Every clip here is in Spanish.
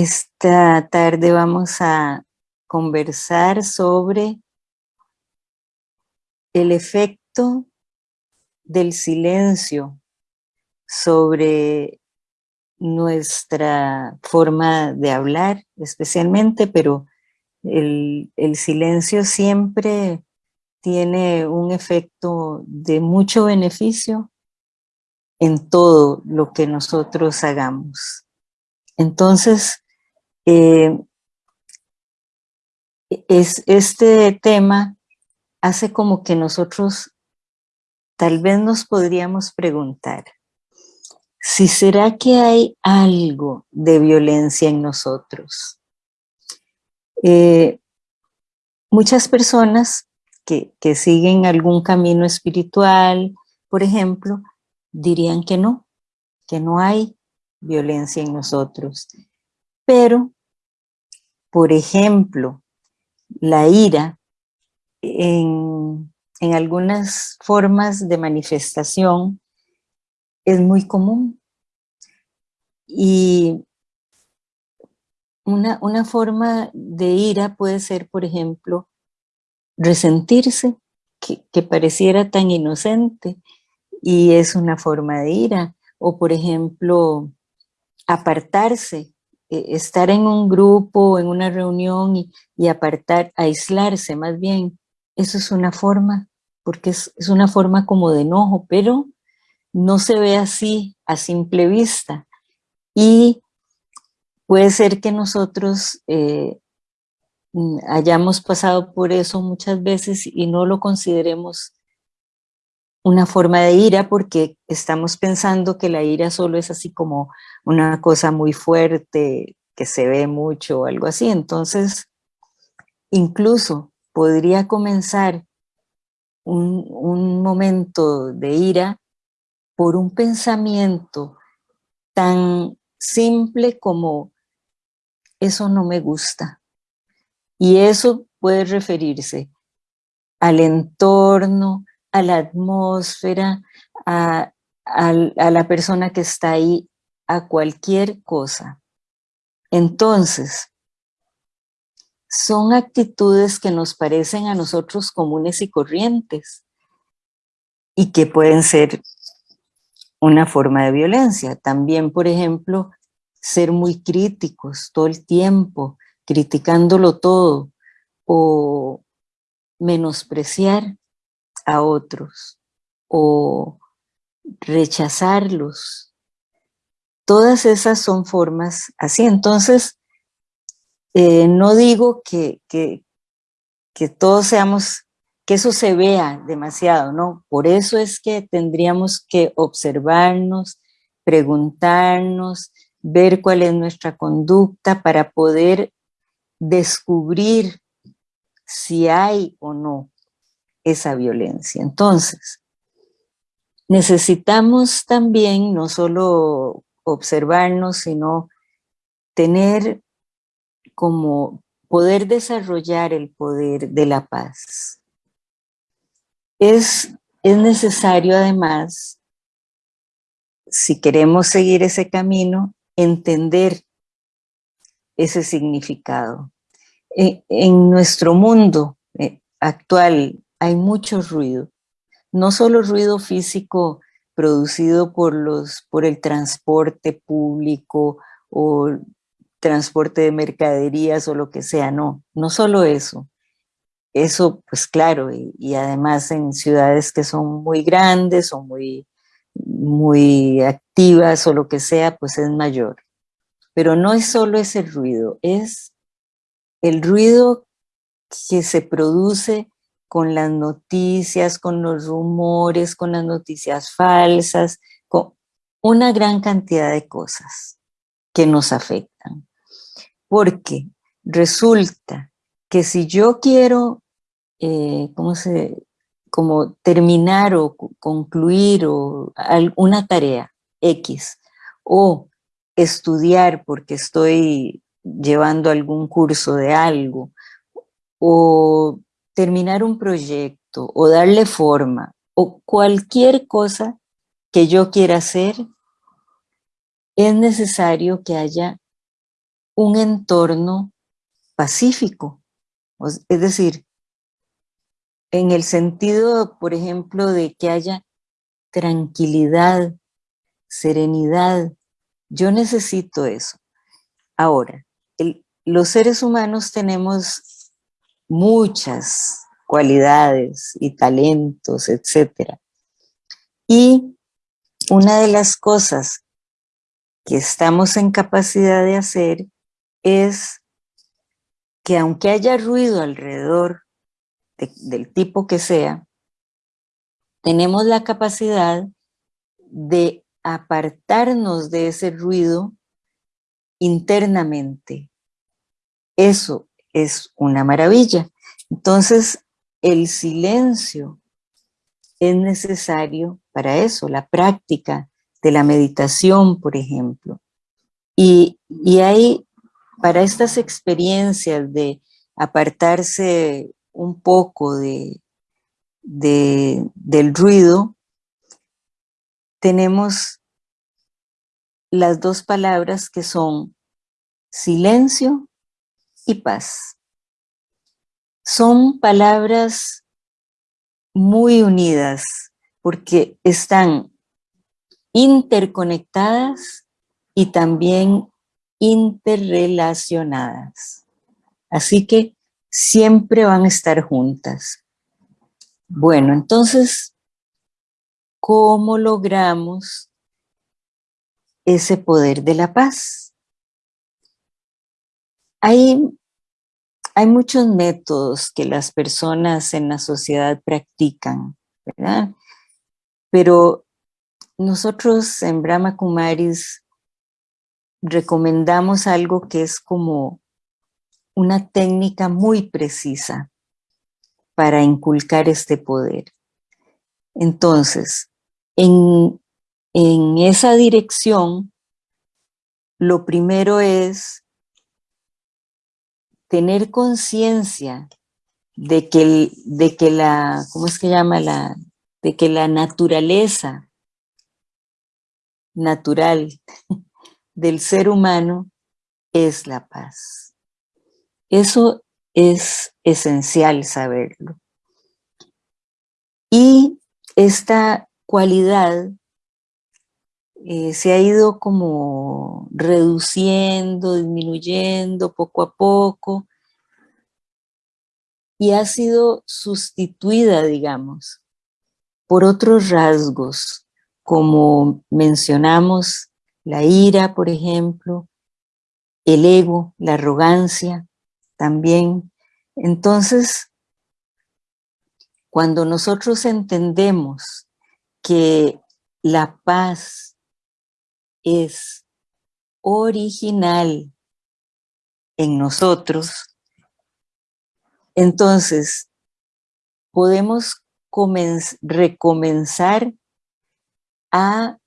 Esta tarde vamos a conversar sobre el efecto del silencio sobre nuestra forma de hablar especialmente, pero el, silencio siempre tiene un efecto de mucho beneficio en todo lo que nosotros hagamos. Entonces, eh, es, este tema hace como que nosotros tal vez nos podríamos preguntar, si será que hay algo de violencia en nosotros. Eh, muchas personas que, que siguen algún camino espiritual, por ejemplo, dirían que no, que no hay violencia en nosotros. Pero, por ejemplo, la ira en, en algunas formas de manifestación es muy común. Y una, una, forma de ira puede ser, por ejemplo, resentirse, que, que, pareciera tan inocente, y es una forma de ira. O, por ejemplo, apartarse, eh, estar en un grupo, en una reunión y, apartar, aislarse más bien, eso es una forma, porque es, una forma como de enojo, pero no se ve así a simple vista. Y puede ser que nosotros eh, mm, hayamos pasado por eso muchas veces y no lo consideremos una forma de ira porque estamos pensando que la ira solo es así como una cosa muy fuerte, que se ve mucho o algo así. Entonces, incluso podría comenzar un, un momento de ira por un pensamiento tan simple como eso no me gusta. Y eso puede referirse al entorno, a la atmósfera, a, la persona que está ahí, a cualquier cosa. Entonces, son actitudes que nos parecen a nosotros comunes y corrientes y que pueden ser una forma de violencia. También, por ejemplo, ser muy críticos todo el tiempo, criticándolo todo, o menospreciar a otros o rechazarlos. Todas esas son formas así. Entonces, eh, no digo que, que, que todos seamos, que eso se vea demasiado, ¿no? Por eso es que tendríamos que observarnos, preguntarnos, ver cuál es nuestra conducta para poder descubrir si hay o no esa violencia. Entonces, necesitamos también no solo observarnos, sino tener como poder desarrollar el poder de la paz. Es, es necesario además, si queremos seguir ese camino, entender ese significado. En, en nuestro mundo eh, actual hay mucho ruido, no solo ruido físico producido por, los, por el transporte público o transporte de mercaderías o lo que sea, no, no solo eso. Eso, pues claro, y, además en ciudades que son muy grandes o muy, muy activas o lo que sea, pues es mayor. Pero no es solo ese ruido, es el ruido que se produce con las noticias, con los rumores, con las noticias falsas, con una gran cantidad de cosas que nos afectan. Porque resulta que si yo quiero, eh, ¿cómo se, como terminar o concluir o una tarea X, o estudiar porque estoy llevando algún curso de algo, o terminar un proyecto o darle forma o cualquier cosa que yo quiera hacer, es necesario que haya un entorno pacífico. Es decir, en el sentido, por ejemplo, de que haya tranquilidad, serenidad. Yo necesito eso. Ahora, los seres humanos tenemos muchas cualidades y talentos, etc. Y una de las cosas que estamos en capacidad de hacer es que aunque haya ruido alrededor del tipo que sea, tenemos la capacidad de apartarnos de ese ruido internamente. Eso es una maravilla. Entonces, el silencio es necesario para eso, la práctica de la meditación, por ejemplo. Y, y hay, para estas experiencias de apartarse un poco de, del ruido, tenemos las dos palabras que son silencio y paz. Son palabras muy unidas porque están interconectadas y también interrelacionadas. Así que siempre van a estar juntas. Bueno, entonces, ¿cómo logramos ese poder de la paz? Hay, hay muchos métodos que las personas en la sociedad practican, ¿verdad? Pero nosotros en Brahma Kumaris recomendamos algo que es como una técnica muy precisa para inculcar este poder. Entonces, en, en esa dirección, lo primero es tener conciencia de que, de que la, ¿cómo es que llama? La, de que la naturaleza natural del ser humano es la paz. Eso es esencial saberlo. Y esta cualidad eh, se ha ido como reduciendo, disminuyendo poco a poco y ha sido sustituida, digamos, por otros rasgos, como mencionamos la ira, por ejemplo, el ego, la arrogancia, también. Entonces, cuando nosotros entendemos que la paz es original en nosotros, entonces podemos recomenzar a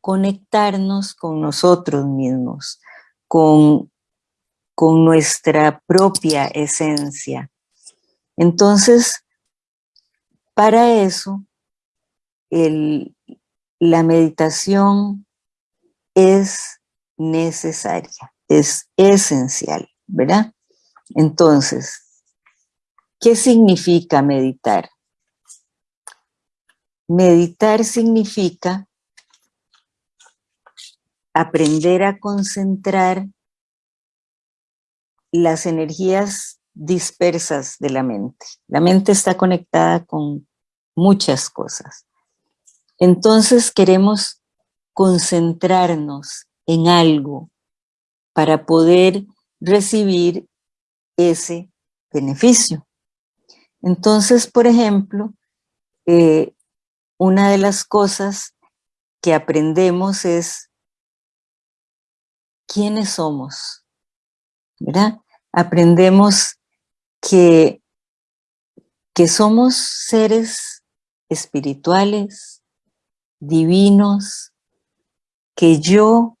conectarnos con nosotros mismos, con con nuestra propia esencia. Entonces, para eso, la meditación es necesaria, es esencial, ¿verdad? Entonces, ¿qué significa meditar? Meditar significa aprender a concentrar las energías dispersas de la mente. La mente está conectada con muchas cosas. Entonces queremos concentrarnos en algo para poder recibir ese beneficio. Entonces, por ejemplo, eh, una de las cosas que aprendemos es quiénes somos. Aprendemos que, que somos seres espirituales, divinos, que yo,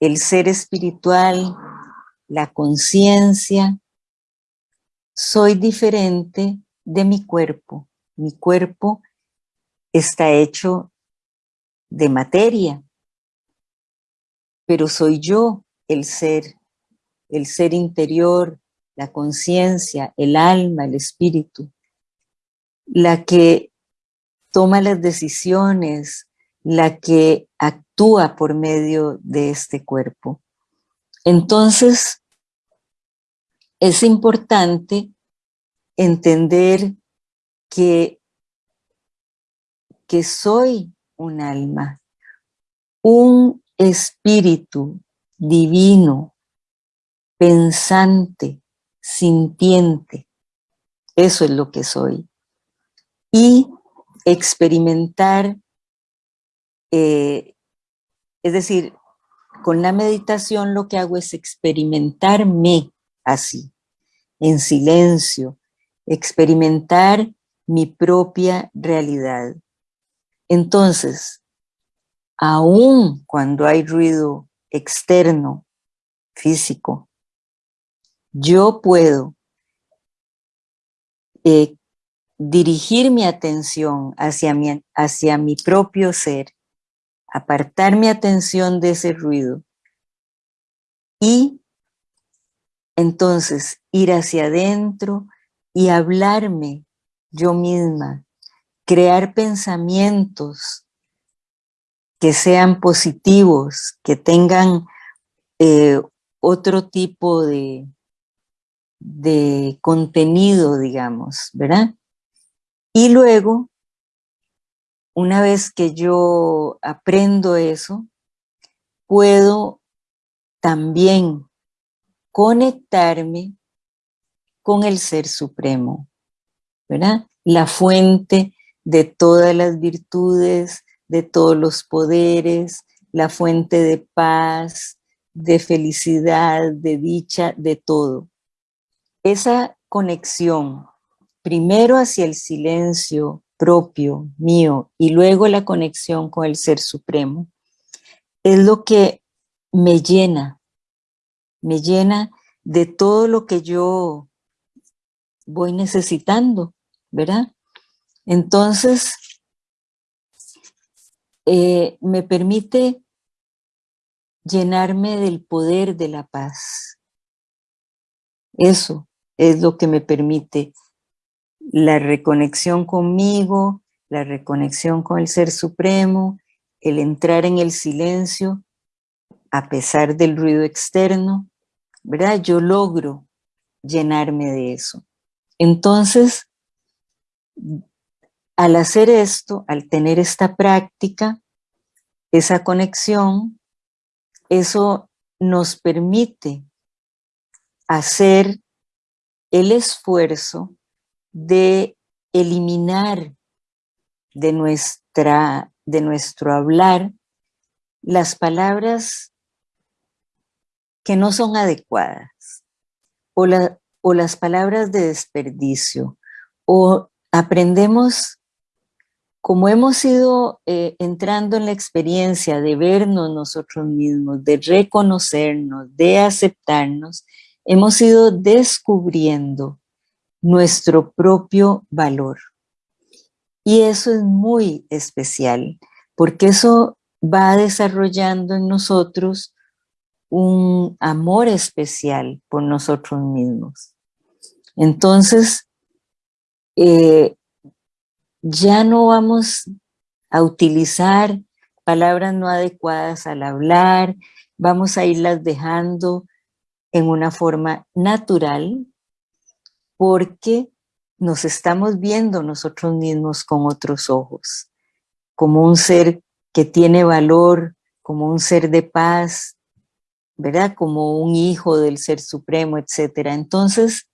el ser espiritual, la conciencia, soy diferente de mi cuerpo. Mi cuerpo está hecho de materia, pero soy yo el ser el ser interior, la conciencia, el alma, el espíritu, la que toma las decisiones, la que actúa por medio de este cuerpo. Entonces, es importante entender que, que soy un alma, un espíritu divino, pensante, sintiente. Eso es lo que soy. Y experimentar, eh, es decir, con la meditación lo que hago es experimentarme así, en silencio, experimentar mi propia realidad. Entonces, aún cuando hay ruido externo, físico, yo puedo eh, dirigir mi atención hacia mi, hacia mi propio ser, apartar mi atención de ese ruido y entonces ir hacia adentro y hablarme yo misma, crear pensamientos que sean positivos, que tengan eh, otro tipo de, de contenido, digamos, ¿verdad? Y luego, una vez que yo aprendo eso, puedo también conectarme con el Ser Supremo, ¿verdad? La fuente de todas las virtudes, de todos los poderes, la fuente de paz, de felicidad, de dicha, de todo. Esa conexión, primero hacia el silencio propio, mío, y luego la conexión con el Ser Supremo, es lo que me llena, me llena de todo lo que yo voy necesitando, ¿verdad? Entonces, eh, me permite llenarme del poder de la paz. Eso es lo que me permite la reconexión conmigo, la reconexión con el Ser Supremo, el entrar en el silencio a pesar del ruido externo, ¿verdad? Yo logro llenarme de eso. Entonces, al hacer esto, al tener esta práctica, esa conexión, eso nos permite hacer el esfuerzo de eliminar de, nuestra, de nuestro hablar las palabras que no son adecuadas o, o las palabras de desperdicio o aprendemos como hemos ido eh, entrando en la experiencia de vernos nosotros mismos, de reconocernos, de aceptarnos, hemos ido descubriendo nuestro propio valor. Y eso es muy especial, porque eso va desarrollando en nosotros un amor especial por nosotros mismos. Entonces, eh, ya no vamos a utilizar palabras no adecuadas al hablar, vamos a irlas dejando en una forma natural porque nos estamos viendo nosotros mismos con otros ojos, como un ser que tiene valor, como un ser de paz, ¿verdad? Como un hijo del Ser Supremo, etc. Entonces,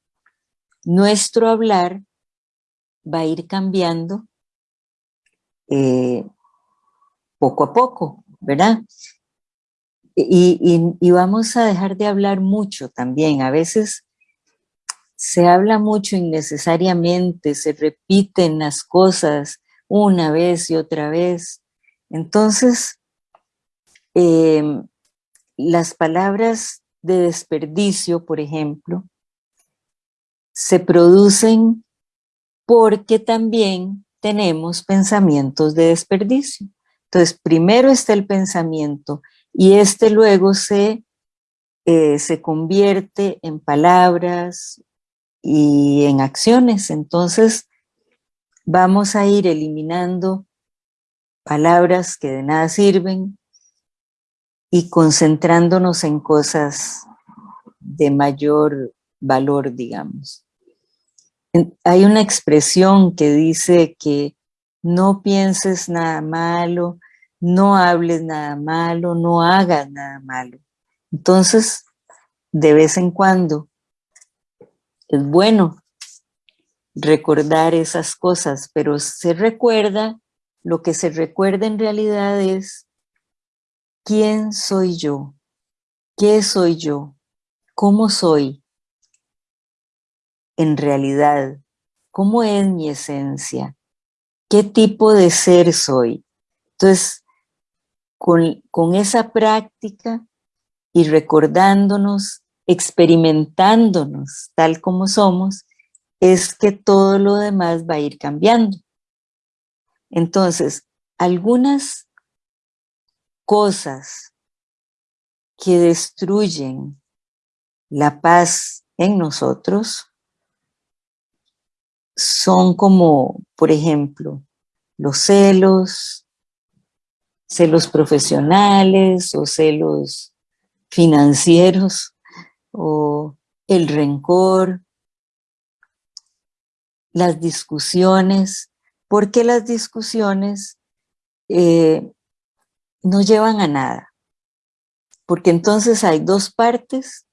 nuestro hablar va a ir cambiando eh, poco a poco, ¿verdad? Y, y, vamos a dejar de hablar mucho también. A veces se habla mucho innecesariamente, se repiten las cosas una vez y otra vez. Entonces, em, las palabras de desperdicio, por ejemplo, se producen porque también tenemos pensamientos de desperdicio. Entonces, primero está el pensamiento y este luego se eh, se convierte en palabras y en acciones. Entonces, vamos a ir eliminando palabras que de nada sirven y concentrándonos en cosas de mayor valor, digamos. Hay una expresión que dice que no pienses nada malo, no hables nada malo, no hagas nada malo. Entonces, de vez en cuando, es bueno recordar esas cosas, pero se recuerda, lo que se recuerda en realidad es quién soy yo, qué soy yo, cómo soy en realidad, cómo es mi esencia, qué tipo de ser soy. Entonces, con, con esa práctica y recordándonos, experimentándonos tal como somos, es que todo lo demás va a ir cambiando. Entonces, algunas cosas que destruyen la paz en nosotros son como, por ejemplo, los celos, celos profesionales o celos financieros o el rencor, las discusiones, porque las discusiones eh, no llevan a nada. Porque entonces hay dos partes,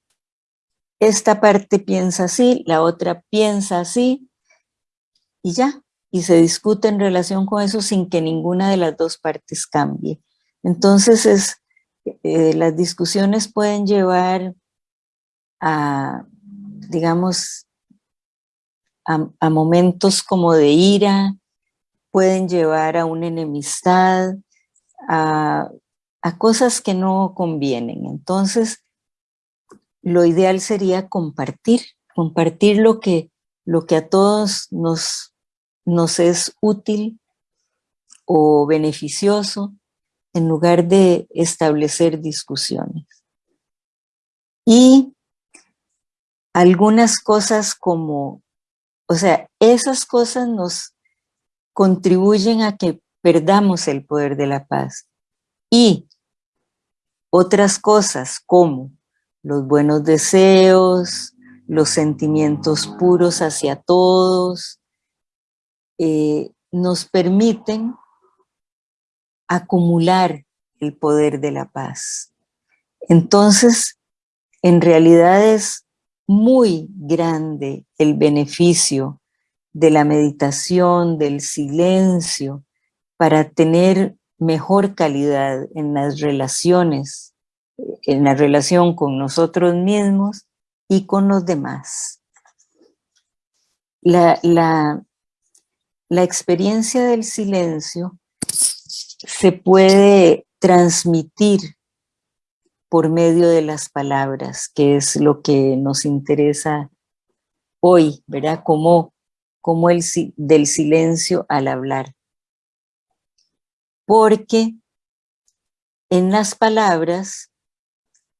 esta parte piensa así, la otra piensa así, y ya, y se discute en relación con eso sin que ninguna de las dos partes cambie. Entonces es, eh, las discusiones pueden llevar a, digamos, a, momentos como de ira, pueden llevar a una enemistad, a, cosas que no convienen. Entonces, lo ideal sería compartir, compartir lo que, lo que a todos nos, nos es útil o beneficioso en lugar de establecer discusiones. Y algunas cosas como o sea, esas cosas nos contribuyen a que perdamos el poder de la paz. Y otras cosas como los buenos deseos, los sentimientos puros hacia todos, eh, nos permiten acumular el poder de la paz. Entonces, en realidad es muy grande el beneficio de la meditación, del silencio, para tener mejor calidad en las relaciones, en la relación con nosotros mismos y con los demás. La, la, la experiencia del silencio se puede transmitir por medio de las palabras, que es lo que nos interesa hoy, ¿verdad? Como, como el del silencio al hablar. Porque en las palabras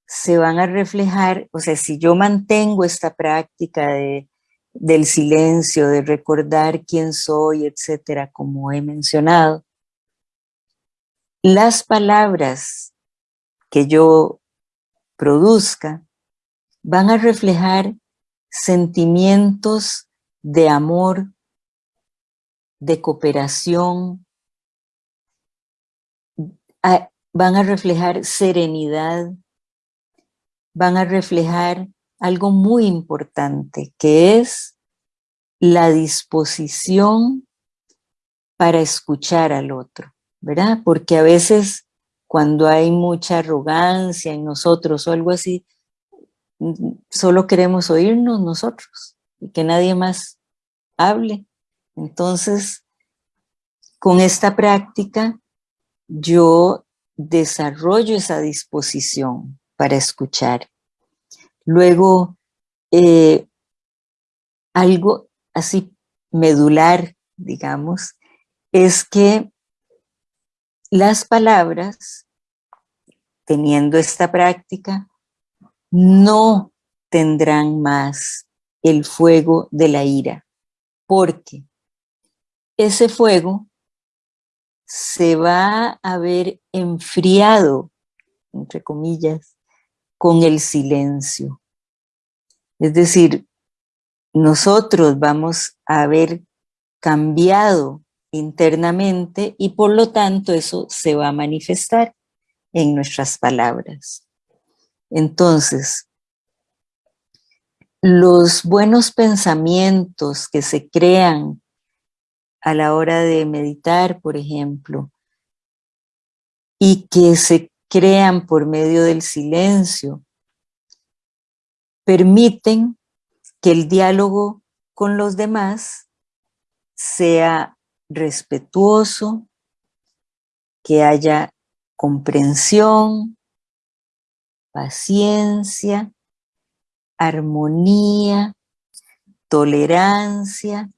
se van a reflejar, o sea, si yo mantengo esta práctica de, del silencio, de recordar quién soy, etcétera, como he mencionado, las palabras que yo produzca van a reflejar sentimientos de amor, de cooperación, van a reflejar serenidad, van a reflejar algo muy importante, que es la disposición para escuchar al otro, ¿verdad? Porque a veces cuando hay mucha arrogancia en nosotros o algo así, solo queremos oírnos nosotros y que nadie más hable. Entonces, con esta práctica, yo desarrollo esa disposición para escuchar. Luego, eh, algo así medular, digamos, es que las palabras, teniendo esta práctica, no tendrán más el fuego de la ira, porque ese fuego se va a ver enfriado, entre comillas, con el silencio. Es decir, nosotros vamos a haber cambiado internamente y por lo tanto eso se va a manifestar en nuestras palabras. Entonces, los buenos pensamientos que se crean a la hora de meditar, por ejemplo, y que se crean por medio del silencio, permiten que el diálogo con los demás sea respetuoso, que haya comprensión, paciencia, armonía, tolerancia.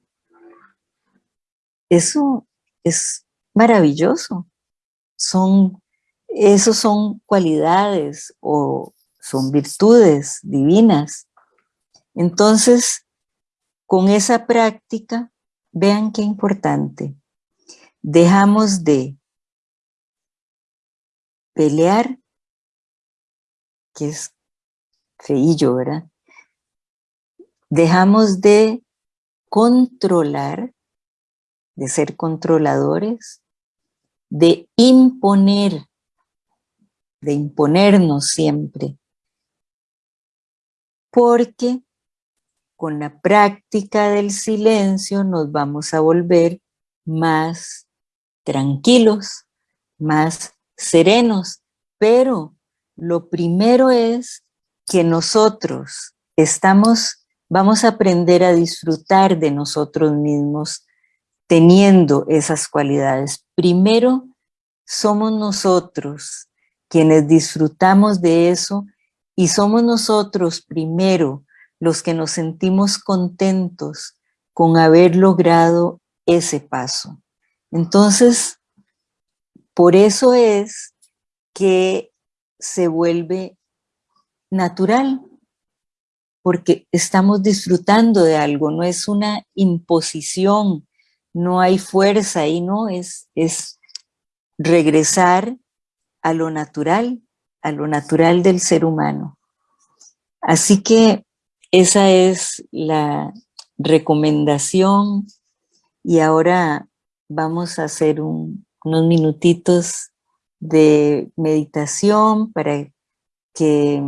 Eso es maravilloso. Son, esos son cualidades o son virtudes divinas. Entonces, con esa práctica, vean qué importante. Dejamos de pelear, que es feillo, ¿verdad? Dejamos de controlar, de ser controladores, de imponer, de imponernos siempre, porque con la práctica del silencio nos vamos a volver más tranquilos, más serenos, pero lo primero es que nosotros estamos, vamos a aprender a disfrutar de nosotros mismos teniendo esas cualidades. Primero, somos nosotros quienes disfrutamos de eso y somos nosotros primero los que nos sentimos contentos con haber logrado ese paso. Entonces, por eso es que se vuelve natural, porque estamos disfrutando de algo, no es una imposición, no hay fuerza ahí, no, es, es regresar a lo natural, a lo natural del ser humano. Así que esa es la recomendación y ahora vamos a hacer unos minutitos de meditación para que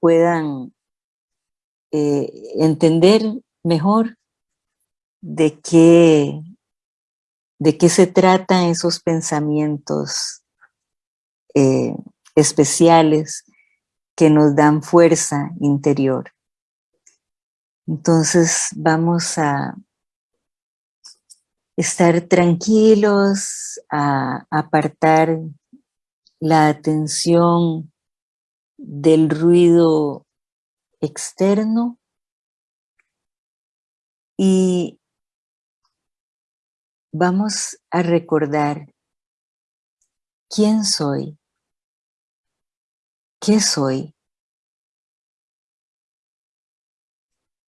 puedan eh, entender mejor de qué, de qué se tratan esos pensamientos eh, especiales que nos dan fuerza interior. Entonces vamos a estar tranquilos, a apartar la atención del ruido externo y vamos a recordar quién soy, qué soy.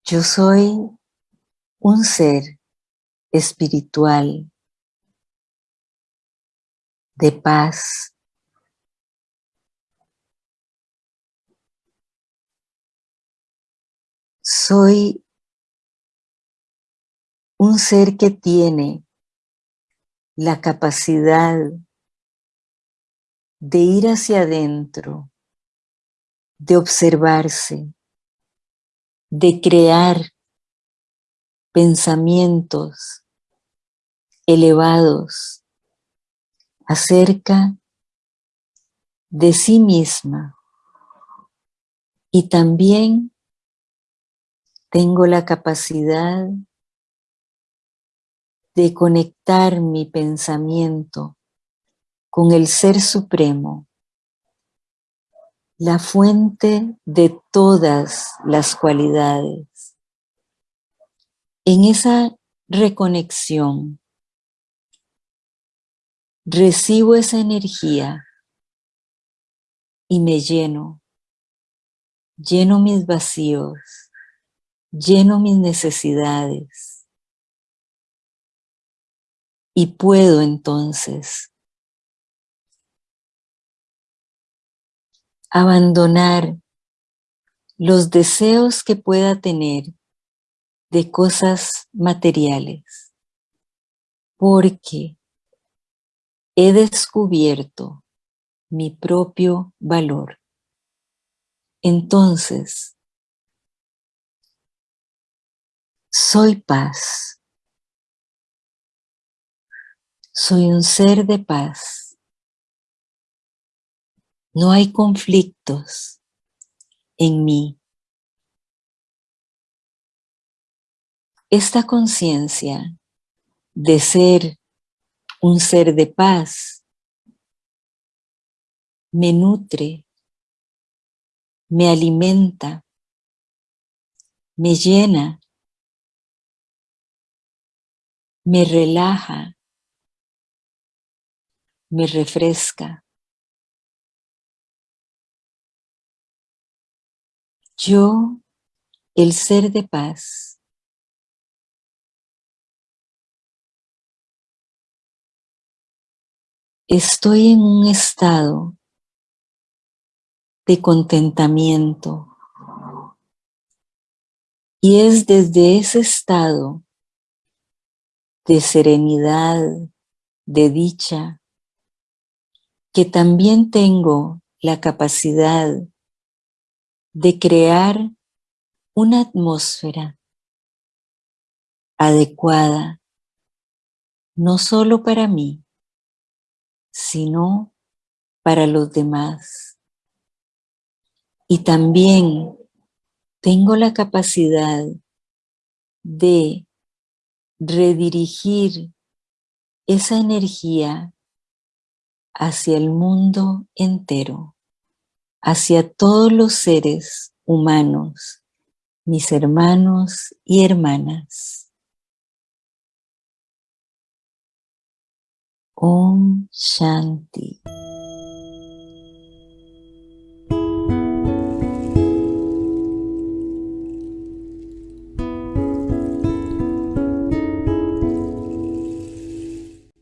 Yo soy un ser espiritual de paz, soy un ser que tiene la capacidad de ir hacia adentro, de observarse, de crear pensamientos elevados acerca de sí misma. Y también tengo la capacidad de conectar mi pensamiento con el Ser Supremo, la fuente de todas las cualidades. En esa reconexión, recibo esa energía y me lleno lleno mis vacíos, lleno mis necesidades y puedo entonces abandonar los deseos que pueda tener de cosas materiales, porque he descubierto mi propio valor. Entonces, soy paz. Soy un ser de paz. No hay conflictos en mí. Esta conciencia de ser un ser de paz me nutre, me alimenta, me llena, me relaja, me refresca. Yo, el ser de paz, estoy en un estado de contentamiento. Y es desde ese estado de serenidad, de dicha, que también tengo la capacidad de crear una atmósfera adecuada, no solo para mí, sino para los demás. Y también tengo la capacidad de redirigir esa energía hacia el mundo entero hacia todos los seres humanos, mis hermanos y hermanas. Om Shanti.